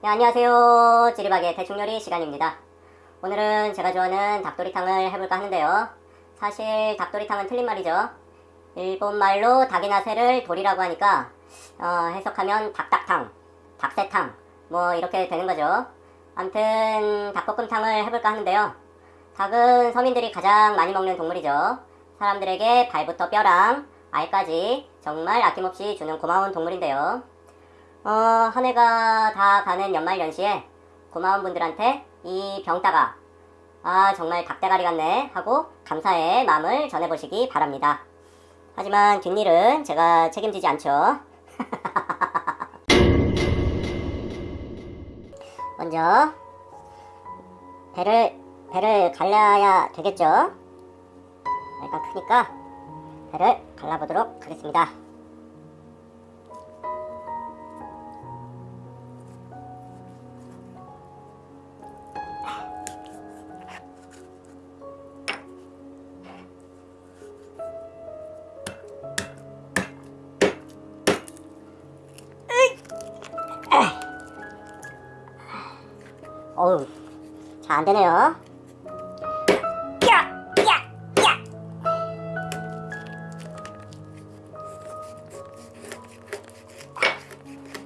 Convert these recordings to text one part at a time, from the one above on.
네, 안녕하세요. 찌리박의 대충요리 시간입니다. 오늘은 제가 좋아하는 닭도리탕을 해볼까 하는데요. 사실 닭도리탕은 틀린 말이죠. 일본말로 닭이나 새를 도리라고 하니까 어, 해석하면 닭닭탕, 닭새탕 뭐 이렇게 되는 거죠. 암튼 닭볶음탕을 해볼까 하는데요. 닭은 서민들이 가장 많이 먹는 동물이죠. 사람들에게 발부터 뼈랑 알까지 정말 아낌없이 주는 고마운 동물인데요. 어, 한 해가 다 가는 연말 연시에 고마운 분들한테 이 병따가 아 정말 닭대가리 같네 하고 감사의 마음을 전해보시기 바랍니다. 하지만 뒷일은 제가 책임지지 않죠. 먼저 배를 배를 갈라야 되겠죠. 일단 크니까 배를 갈라보도록 하겠습니다. 어우, 잘 안되네요.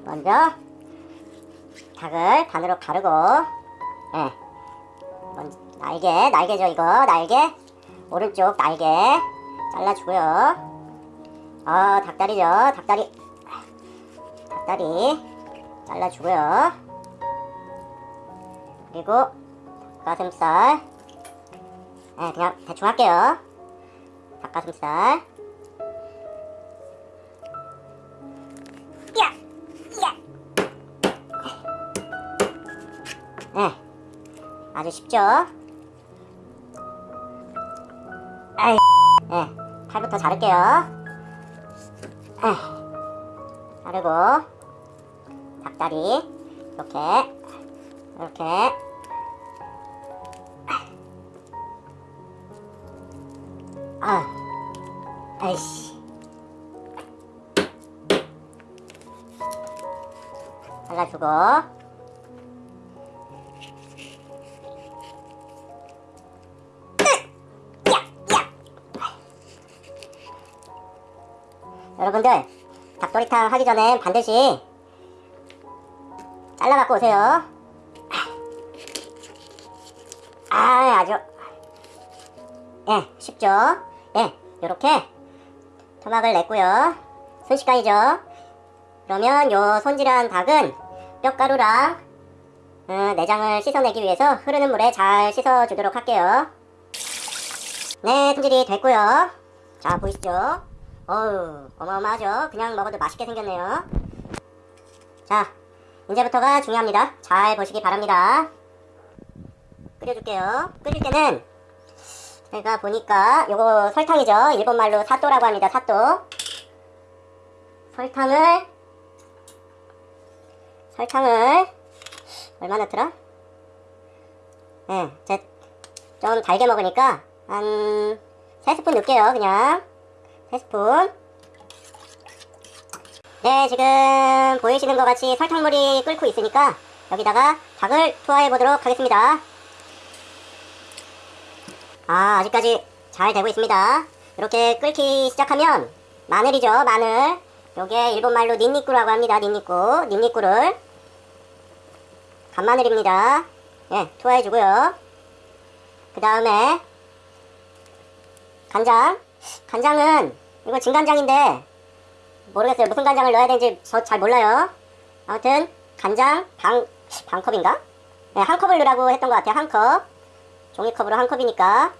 먼저, 닭을 반으로 가르고, 예. 먼저, 날개, 날개죠, 이거, 날개. 오른쪽 날개 잘라주고요. 어, 닭다리죠, 닭다리. 닭다리 잘라주고요. 그리고 닭가슴살. 네, 그냥 대충 할게요. 닭가슴살. 야! 야! 네, 아주 쉽죠? 아이, 네, 팔부터 자를게요. 네, 자르고 닭다리. 이렇게 이렇게. 아. 아이씨. 잘라주고. 여러분들 닭도리탕 하기 전에 반드시 잘라 갖고 오세요 아 아주. 예 쉽죠? 예 요렇게 토막을 냈고요. 순식간이죠? 그러면 요 손질한 닭은 뼈가루랑 어, 내장을 씻어내기 위해서 흐르는 물에 잘 씻어주도록 할게요. 네 손질이 됐고요. 자 보이시죠? 어우 어마어마하죠? 그냥 먹어도 맛있게 생겼네요. 자 이제부터가 중요합니다. 잘 보시기 바랍니다 끓여줄게요. 끓일 때는 제가 보니까 요거 설탕이죠. 일본말로 사또라고 합니다. 사또. 설탕을 설탕을 얼마 넣더라? 예, 네, 제좀 달게 먹으니까 한 3스푼 넣을게요. 그냥 3스푼 네, 지금 보이시는 것 같이 설탕물이 끓고 있으니까 여기다가 닭을 투하해 보도록 하겠습니다. 아 아직까지 잘 되고 있습니다. 이렇게 끓기 시작하면 마늘이죠 마늘. 요게 일본말로 닌니꾸라고 합니다 닌니꾸. 닌니꾸를 간마늘입니다. 예 투하해주고요. 그 다음에 간장. 간장은 이거 진간장인데 모르겠어요. 무슨 간장을 넣어야 되는지 저 잘 몰라요. 아무튼 간장 방, 반컵인가? 네, 한 컵을 넣으라고 했던 것 같아요 한컵 종이컵으로 한 컵이니까.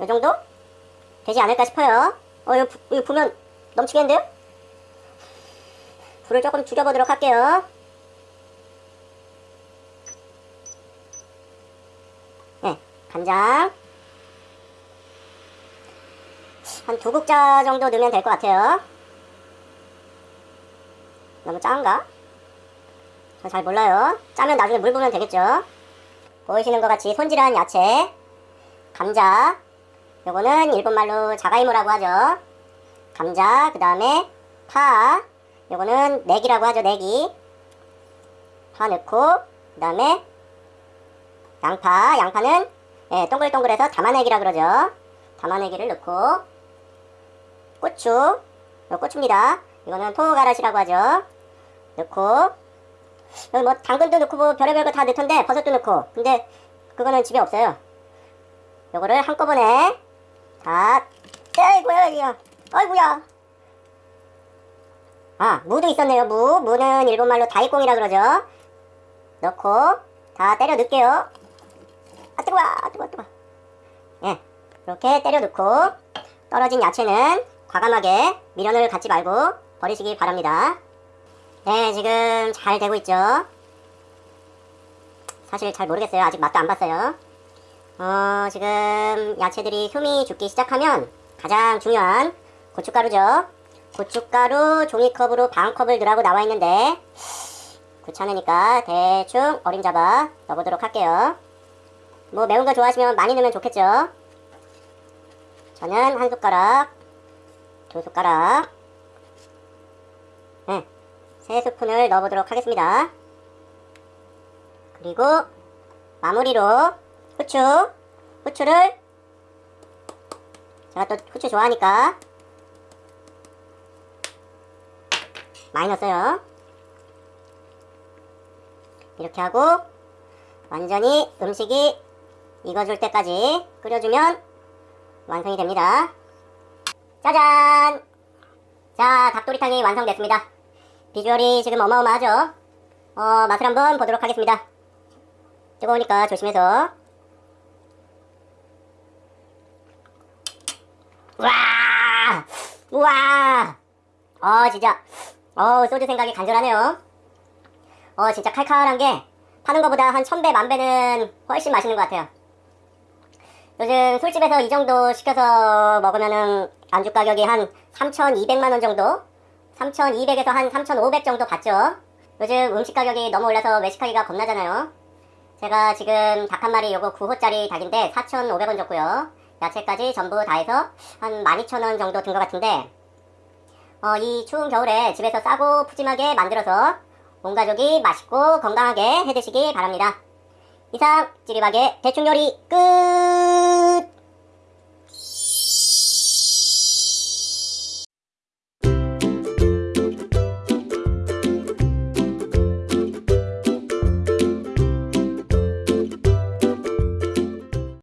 이 정도? 되지 않을까 싶어요. 어 이거, 부, 이거 부면 넘치겠는데요? 불을 조금 줄여보도록 할게요. 네 간장. 한 두 국자 정도 넣으면 될 것 같아요. 너무 짠가? 저잘 몰라요. 짜면 나중에 물 부으면 되겠죠 보이시는 것 같이 손질한 야채. 감자. 요거는 일본말로 자가이모라고 하죠. 감자 그 다음에 파. 요거는 내기라고 하죠 내기. 파 넣고 그 다음에 양파. 양파는 예, 동글동글해서 담아내기라 그러죠. 담아내기를 넣고. 고추. 요 고추입니다. 이거는 통가라시라고 하죠. 넣고 뭐 당근도 넣고 뭐 별의별 거 다 넣던데 버섯도 넣고. 근데 그거는 집에 없어요. 요거를 한꺼번에 다 아이고야 이거. 아이고야. 아 무도 있었네요 무. 무는 일본말로 다이꽁이라 그러죠. 넣고 다 때려 넣을게요. 아 뜨거워 아 뜨거워 뜨거워. 예 이렇게 때려 넣고 떨어진 야채는 과감하게 미련을 갖지 말고 버리시기 바랍니다 네 지금 잘 되고 있죠? 사실 잘 모르겠어요. 아직 맛도 안 봤어요. 어 지금 야채들이 흠이 죽기 시작하면 가장 중요한 고춧가루죠. 고춧가루 종이컵으로 반컵을 넣으라고 나와 있는데 귀찮으니까 대충 어림잡아 넣어보도록 할게요. 뭐 매운 거 좋아하시면 많이 넣으면 좋겠죠? 저는 한 숟가락 두 숟가락. 네, 세 스푼을 넣어보도록 하겠습니다. 그리고 마무리로 후추 후추를 제가 또 후추 좋아하니까 많이 넣었어요. 이렇게 하고 완전히 음식이 익어줄 때까지 끓여주면 완성이 됩니다. 짜잔! 자 닭도리탕이 완성됐습니다 비주얼이 지금 어마어마하죠? 어 맛을 한번 보도록 하겠습니다. 뜨거우니까 조심해서. 우와! 우와! 어 진짜. 어 소주 생각이 간절하네요. 어 진짜 칼칼한 게 파는 것보다 한 천배 만배는 훨씬 맛있는 것 같아요. 요즘 술집에서 이 정도 시켜서 먹으면은 안주 가격이 한 3,200만원 정도 3,200에서 한 3,500 정도 받죠 요즘 음식 가격이 너무 올라서 외식하기가 겁나잖아요 제가 지금 닭 한 마리 요거 9호짜리 닭인데 4,500원 줬고요 야채까지 전부 다 해서 한 12,000원 정도 든 것 같은데 어, 이 추운 겨울에 집에서 싸고 푸짐하게 만들어서 온 가족이 맛있고 건강하게 해드시기 바랍니다. 이상 찌리박의 대충 요리 끝!